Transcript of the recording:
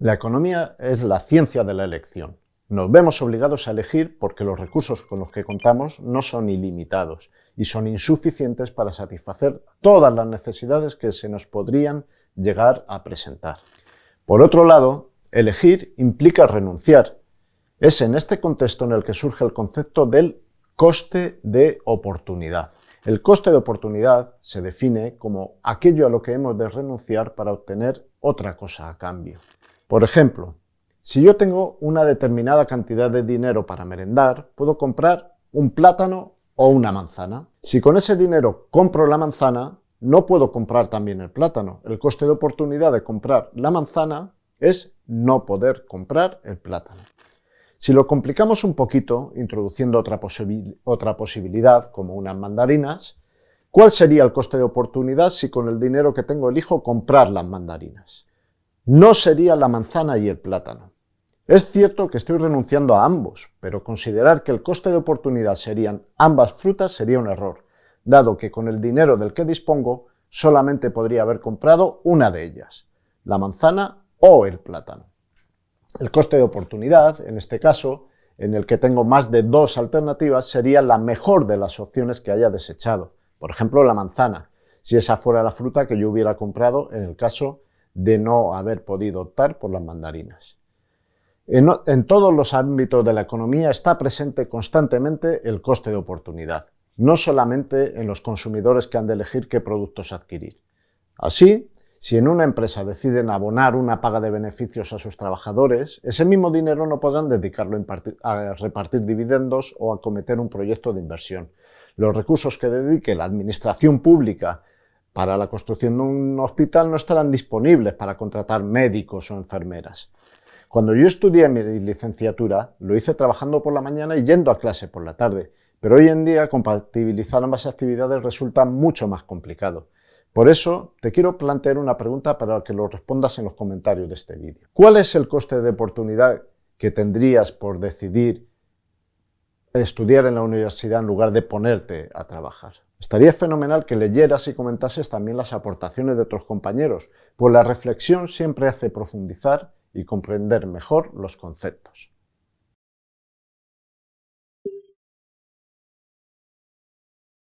La economía es la ciencia de la elección. Nos vemos obligados a elegir porque los recursos con los que contamos no son ilimitados y son insuficientes para satisfacer todas las necesidades que se nos podrían llegar a presentar. Por otro lado, elegir implica renunciar. Es en este contexto en el que surge el concepto del coste de oportunidad. El coste de oportunidad se define como aquello a lo que hemos de renunciar para obtener otra cosa a cambio. Por ejemplo, si yo tengo una determinada cantidad de dinero para merendar, puedo comprar un plátano o una manzana. Si con ese dinero compro la manzana, no puedo comprar también el plátano. El coste de oportunidad de comprar la manzana es no poder comprar el plátano. Si lo complicamos un poquito, introduciendo otra, posibilidad, como unas mandarinas, ¿cuál sería el coste de oportunidad si con el dinero que tengo elijo comprar las mandarinas? No sería la manzana y el plátano. Es cierto que estoy renunciando a ambos, pero considerar que el coste de oportunidad serían ambas frutas sería un error, dado que con el dinero del que dispongo solamente podría haber comprado una de ellas, la manzana o el plátano. El coste de oportunidad, en este caso, en el que tengo más de dos alternativas, sería la mejor de las opciones que haya desechado, por ejemplo la manzana, si esa fuera la fruta que yo hubiera comprado en el caso de no haber podido optar por las mandarinas. En, todos los ámbitos de la economía está presente constantemente el coste de oportunidad, no solamente en los consumidores que han de elegir qué productos adquirir. Así, si en una empresa deciden abonar una paga de beneficios a sus trabajadores, ese mismo dinero no podrán dedicarlo a repartir dividendos o a cometer un proyecto de inversión. Los recursos que dedique la administración pública para la construcción de un hospital no estarán disponibles para contratar médicos o enfermeras. Cuando yo estudié mi licenciatura, lo hice trabajando por la mañana y yendo a clase por la tarde, pero hoy en día compatibilizar ambas actividades resulta mucho más complicado. Por eso, te quiero plantear una pregunta para que lo respondas en los comentarios de este vídeo. ¿Cuál es el coste de oportunidad que tendrías por decidir estudiar en la universidad en lugar de ponerte a trabajar? Estaría fenomenal que leyeras y comentases también las aportaciones de otros compañeros, pues la reflexión siempre hace profundizar y comprender mejor los conceptos.